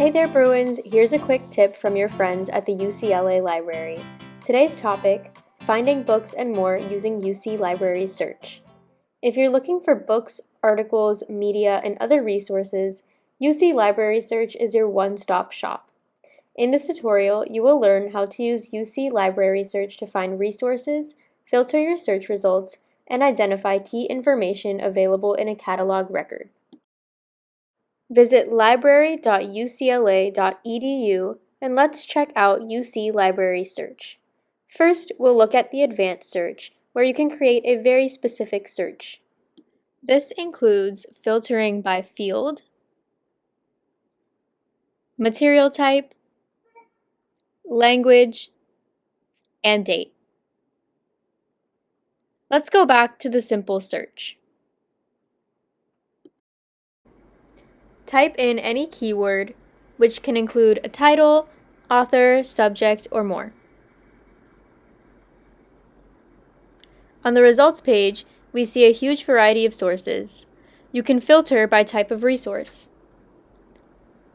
Hey there, Bruins! Here's a quick tip from your friends at the UCLA Library. Today's topic finding books and more using UC Library Search. If you're looking for books, articles, media, and other resources, UC Library Search is your one stop shop. In this tutorial, you will learn how to use UC Library Search to find resources, filter your search results, and identify key information available in a catalog record. Visit library.ucla.edu and let's check out UC Library Search. First, we'll look at the Advanced Search, where you can create a very specific search. This includes filtering by field, material type, language, and date. Let's go back to the simple search. Type in any keyword, which can include a title, author, subject, or more. On the results page, we see a huge variety of sources. You can filter by type of resource.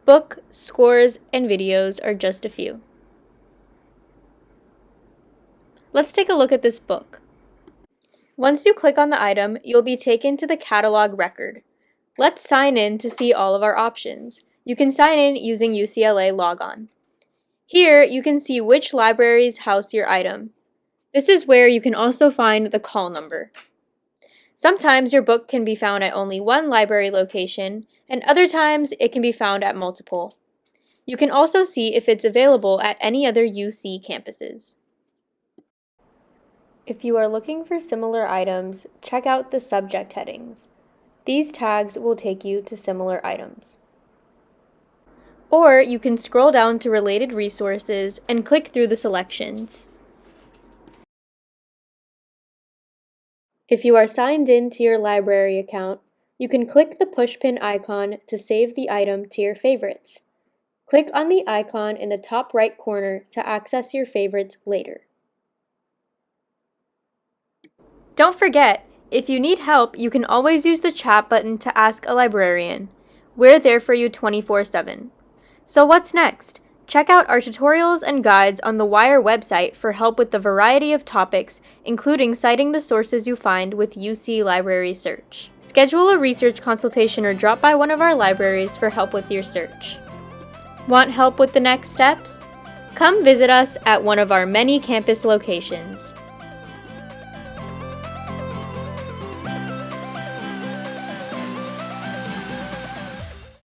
Book, scores, and videos are just a few. Let's take a look at this book. Once you click on the item, you'll be taken to the catalog record. Let's sign in to see all of our options. You can sign in using UCLA Logon. Here, you can see which libraries house your item. This is where you can also find the call number. Sometimes your book can be found at only one library location, and other times it can be found at multiple. You can also see if it's available at any other UC campuses. If you are looking for similar items, check out the subject headings. These tags will take you to similar items. Or you can scroll down to related resources and click through the selections. If you are signed in to your library account, you can click the pushpin icon to save the item to your favorites. Click on the icon in the top right corner to access your favorites later. Don't forget, if you need help, you can always use the chat button to ask a librarian. We're there for you 24-7. So what's next? Check out our tutorials and guides on the WI+RE website for help with the variety of topics, including citing the sources you find with UC Library Search. Schedule a research consultation or drop by one of our libraries for help with your search. Want help with the next steps? Come visit us at one of our many campus locations.